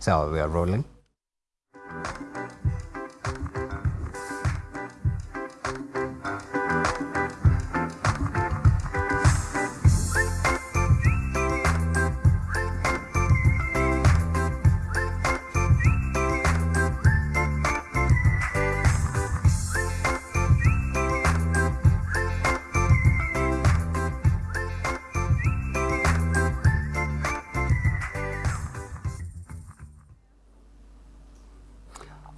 So we are rolling.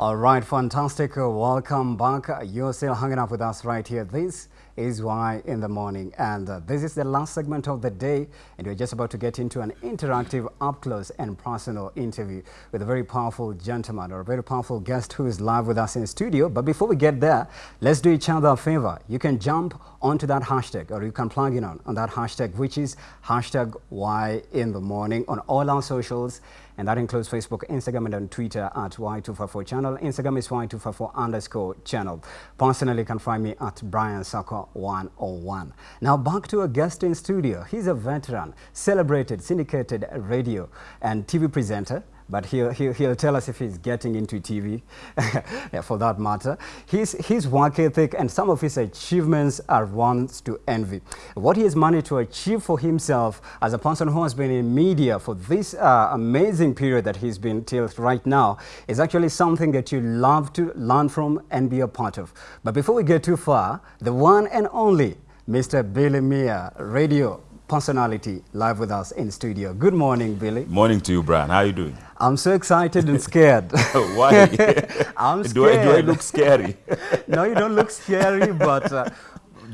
All right, fantastic. Welcome back. You're still hanging out with us right here. This is Why in the Morning. And uh, this is the last segment of the day. And we're just about to get into an interactive, up close and personal interview with a very powerful gentleman or a very powerful guest who is live with us in the studio. But before we get there, let's do each other a favor. You can jump onto that hashtag or you can plug in on, on that hashtag, which is hashtag Why in the Morning on all our socials. And that includes Facebook, Instagram, and on Twitter at Y254 channel. Instagram is Y254 underscore channel. Personally, you can find me at Brian Saka 101. Now back to a guest in studio. He's a veteran, celebrated, syndicated radio and TV presenter but he'll, he'll, he'll tell us if he's getting into TV, for that matter. His, his work ethic and some of his achievements are ones to envy. What he has managed to achieve for himself as a person who has been in media for this uh, amazing period that he's been till right now is actually something that you love to learn from and be a part of. But before we get too far, the one and only Mr. Billy Miya, radio personality, live with us in studio. Good morning, Billy. Morning to you, Brian. How are you doing? I'm so excited and scared. Why? I'm scared. do, I, do I look scary? no, you don't look scary, but uh,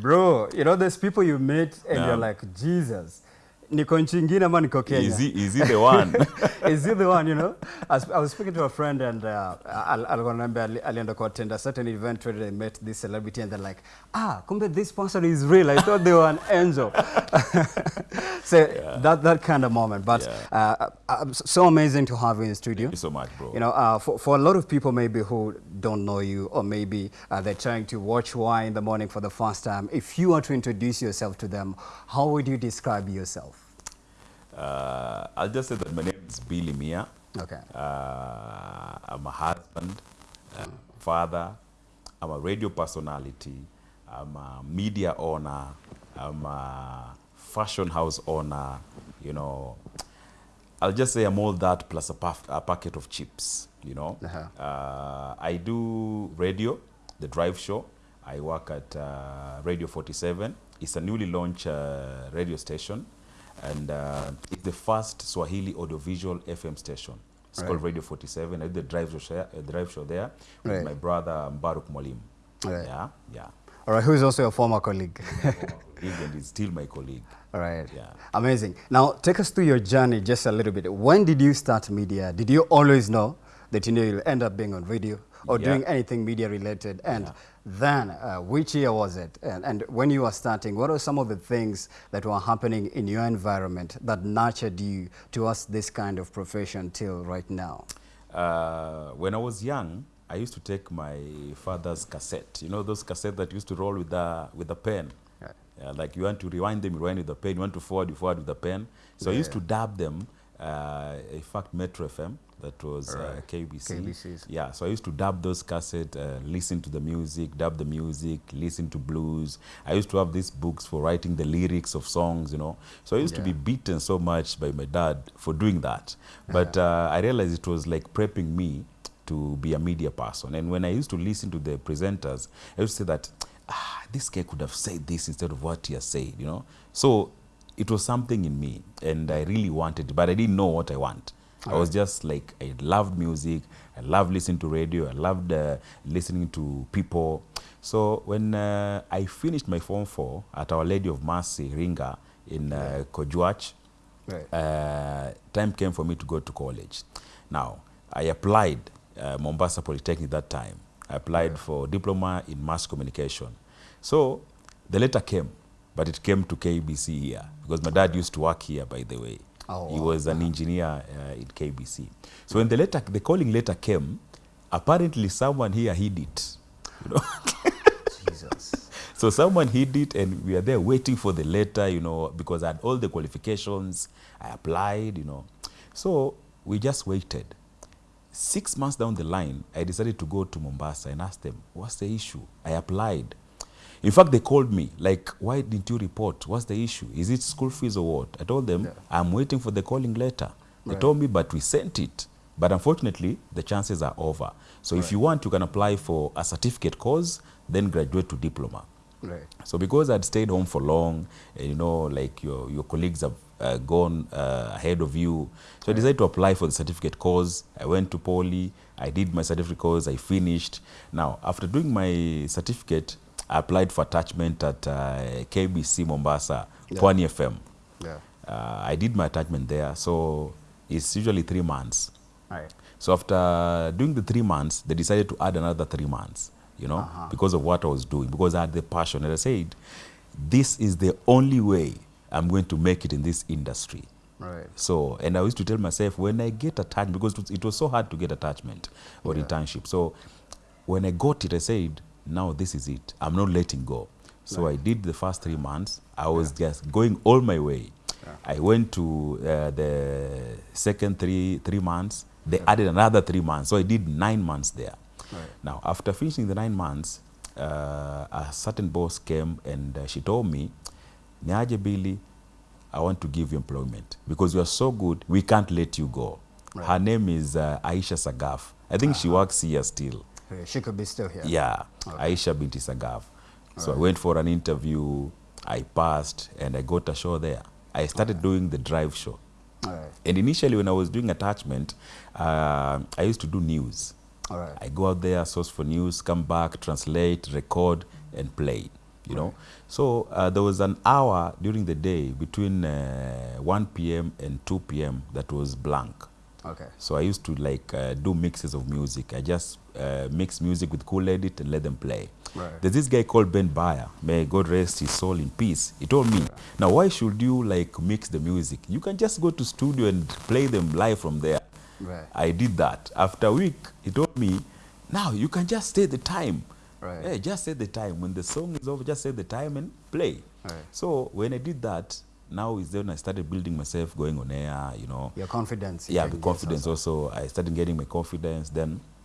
bro, you know, there's people you meet and No. you're like, Jesus, niko nchi ingine ama niko Kenya? Is he, is he the one? Is he the one, you know? I was, I was speaking to a friend and uh, al- alikuwa ananiambia ali- alienda kuattend a certain event where they met this celebrity and they're like, ah, kumbe this person is real. I thought they were an angel. so that, that kind of moment. But Yeah. uh, so amazing to have you in the studio. Thank you so much, bro. You know, uh, for, for a lot of people maybe who don't know you or maybe uh, they're trying to watch Why in the Morning for the first time, if you were to introduce yourself to them, how would you describe yourself? Uh, I'll just say that my name is Billy Mia. Okay. Uh, I'm a husband, a father, I'm a radio personality, I'm a media owner, I'm a fashion house owner, you know. I'll just say I'm all that plus a, puff, a packet of chips, you know. Uh-huh. Uh, I do radio, the drive show. I work at uh, Radio 47. It's a newly launched uh, radio station, and uh, it's the first Swahili audiovisual FM station. It's called Radio 47. I did the drive show, share, uh, drive show there with Right. my brother Mbaruk Molim. Right. Yeah, yeah. All right, who's also a former colleague. Colleague and he's still my colleague. All right. Yeah. Amazing. Now, take us through your journey just a little bit. When did you start media? Did you always know that you know you'll end up being on radio or Yeah. doing anything media related? And Yeah. Then, uh, which year was it? And, and when you were starting, what are some of the things that were happening in your environment that nurtured you towards this kind of profession till right now? Uh, when I was young, I used to take my father's cassette. You know those cassettes that used to roll with the with the pen. Yeah, like you want to rewind them, you rewind with the pen. You want to forward, you forward with the pen. So I used to dub them. Uh, in fact, Metro FM, that was uh, KBC. KBCs. Yeah, so I used to dub those cassettes, uh, listen to the music, dub the music, listen to blues. I used to have these books for writing the lyrics of songs, you know. So I used to be beaten so much by my dad for doing that. But uh, I realized it was like prepping me to be a media person. And when I used to listen to the presenters, I used to say that, ah, this guy could have said this instead of what he has said, you know. So it was something in me, and I really wanted, it, but I didn't know what I want. I was just like, I loved music, I loved listening to radio, I loved uh, listening to people. So when uh, I finished my Form 4 at Our Lady of Mercy, Ringa, in uh, Kojuach, Right. uh, time came for me to go to college. Now, I applied uh, Mombasa Polytechnic that time. I applied for diploma in mass communication. So the letter came, but it came to KBC here because my dad used to work here, by the way. Oh, he was an engineer uh, in KBC. So when the letter, the calling letter came, apparently someone here hid it. You know? Jesus. So someone hid it, and we are there waiting for the letter, you know, because I had all the qualifications. I applied, you know. So we just waited. Six months down the line, I decided to go to Mombasa and ask them, what's the issue? I applied. In fact, they called me, like, why didn't you report? What's the issue? Is it school fees or what? I told them, Yeah. I'm waiting for the calling letter. They Right. told me, but we sent it. But unfortunately, the chances are over. So if you want, you can apply for a certificate course, then graduate to diploma. Right. So because I'd stayed home for long, you know, like your, your colleagues have uh, gone uh, ahead of you, so I decided to apply for the certificate course. I went to Poly, I did my certificate course, I finished. Now, after doing my certificate, I applied for attachment at uh, KBC Mombasa, Yeah. Pwani FM. Yeah. Uh, I did my attachment there, so it's usually three months. Right. So after doing the three months, they decided to add another three months, you know, Uh-huh. because of what I was doing, because I had the passion. And I said, this is the only way I'm going to make it in this industry. Right. So, and I used to tell myself, when I get attachment, because it was, it was so hard to get attachment or Yeah. internship. So when I got it, I said, now this is it. I'm not letting go. So I did the first three months. I was just going all my way. I went to uh, the second three three months. They added another three months. So I did nine months there. Right. Now, after finishing the nine months, uh, a certain boss came and uh, she told me, Niaje Billy, I want to give you employment because you are so good, we can't let you go. Right. Her name is uh, Aisha Sagaf. I think she works here still. Okay, She could be still here. Yeah, Okay. Aisha Binti Sagaf. So I went for an interview, I passed, and I got a show there. I started doing the drive show. All right. And initially, when I was doing attachment, uh, I used to do news. All right. I go out there, source for news, come back, translate, record, and play. You know, so uh, there was an hour during the day between uh, 1 p.m. and 2 p.m. that was blank. Okay. So I used to like uh, do mixes of music. I just uh, mix music with Cool Edit and let them play. Right. There's this guy called Ben Bayer. May God rest his soul in peace. He told me, now why should you like mix the music? You can just go to studio and play them live from there. Right. I did that. After a week, he told me, now you can just say the time. Right. Hey, just say the time. When the song is over, just say the time and play. Right. So when I did that, now is then I started building myself, going on air, you know. Your confidence. you Yeah, the confidence also. I started getting my confidence. Then also.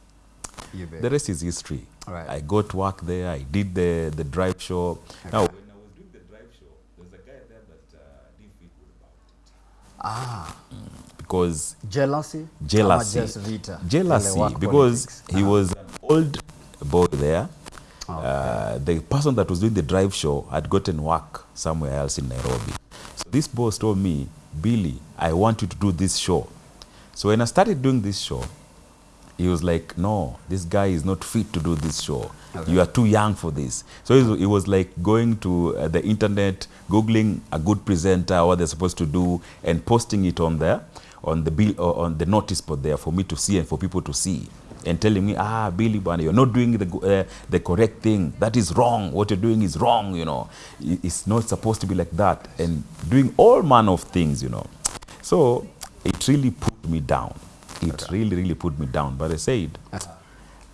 You bet. the rest is history. Right. I got to work there. I did the, the drive show. Now, when I was doing the drive show, there's a guy there that uh, didn't feel good about it. ah, Because jealousy. jealousy. Just vita. Jealousy, because politics. he Ah, was an old boy there. Okay. Uh, the person that was doing the drive show had gotten work somewhere else in Nairobi. So this boss told me, Billy, I want you to do this show. So when I started doing this show, he was like, no, this guy is not fit to do this show. Okay. You are too young for this. So it was, like going to uh, the internet, Googling a good presenter, what they're supposed to do, and posting it on there, on the bill, or on the notice board there for me to see and for people to see. And telling me, ah, Billy, Bana, you're not doing the, uh, the correct thing. That is wrong. What you're doing is wrong, you know. It's not supposed to be like that. And doing all manner of things, you know. So it really put me down. It really, really put me down. But I said,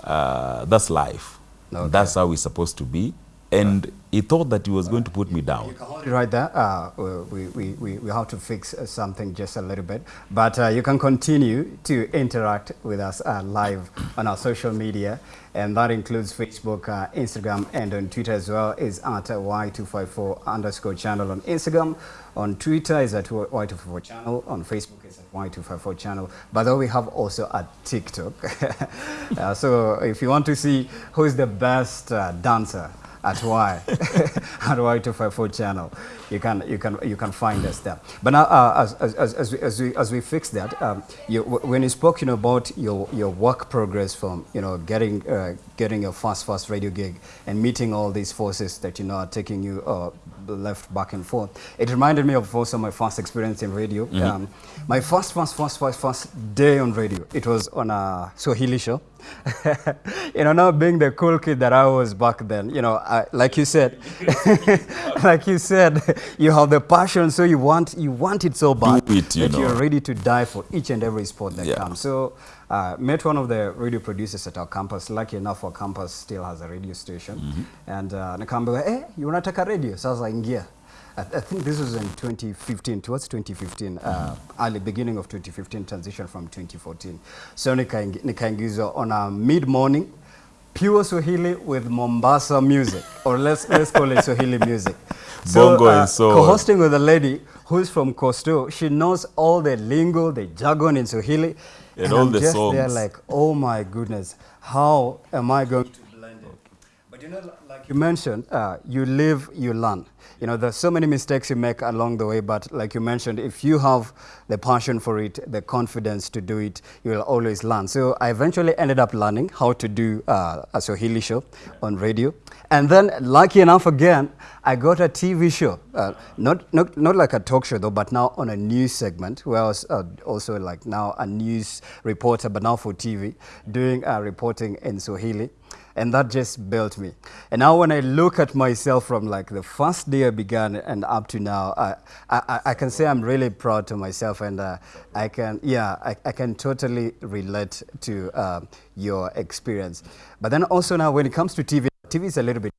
uh, that's life. Okay. That's how it's supposed to be. And he thought that he was going to put me down. Right there, uh, we, we, we, we have to fix uh, something just a little bit. But uh, you can continue to interact with us uh, live on our social media. And that includes Facebook, uh, Instagram, and on Twitter as well is at uh, Y254 underscore channel on Instagram. On Twitter is at Y254 channel. On Facebook is at Y254 channel. Way, we have also a TikTok. uh, so if you want to see who is the best dancer, at Y at Y254 channel. You can you can you can find us there. But now uh, as, as, as, as, we, as we as we fix that, um, you, when you spoke you know about your your work progress from you know getting uh, getting your first first radio gig and meeting all these forces that you know are taking you uh, left back and forth, it reminded me of also my first experience in radio. Um, my first first first first first day on radio. It was on a Swahili show. you know, not being the cool kid that I was back then, you know, I, like you said, like you said, you have the passion, so you want you want it so bad it, you that know. you're ready to die for each and every sport that Yeah. comes. So, uh, met one of the radio producers at our campus. Lucky enough, our campus still has a radio station, Mm-hmm. and uh, nikaambiwa, eh, you unataka radio? Sasa ingia I, I think this was in 2015, towards 2015, uh, early beginning of 2015, transition from 2014. So nikaingizwa on a mid-morning, pure Swahili with Mombasa music, or let's, let's call it Swahili music. Bongo and so Co-hosting with a lady who's from Costo, she knows all the lingo, the jargon in Swahili. And and all I'm the just there they're like, oh my goodness, how am I going to? But you know, like you mentioned, uh, you live, you learn. You know, there's so many mistakes you make along the way, but like you mentioned, if you have the passion for it, the confidence to do it, you will always learn. So I eventually ended up learning how to do uh, a Swahili show on radio. And then, lucky enough again, I got a TV show. Uh, not, not, not like a talk show though, but now on a news segment where I was uh, also like now a news reporter, but now for TV, doing uh, reporting in Swahili and that just built me. And now when I look at myself from like the first day I began and up to now, I, I, I can say I'm really proud to myself and uh, I can, yeah, I, I can totally relate to uh, your experience. But then also now when it comes to TV, TV is a little bit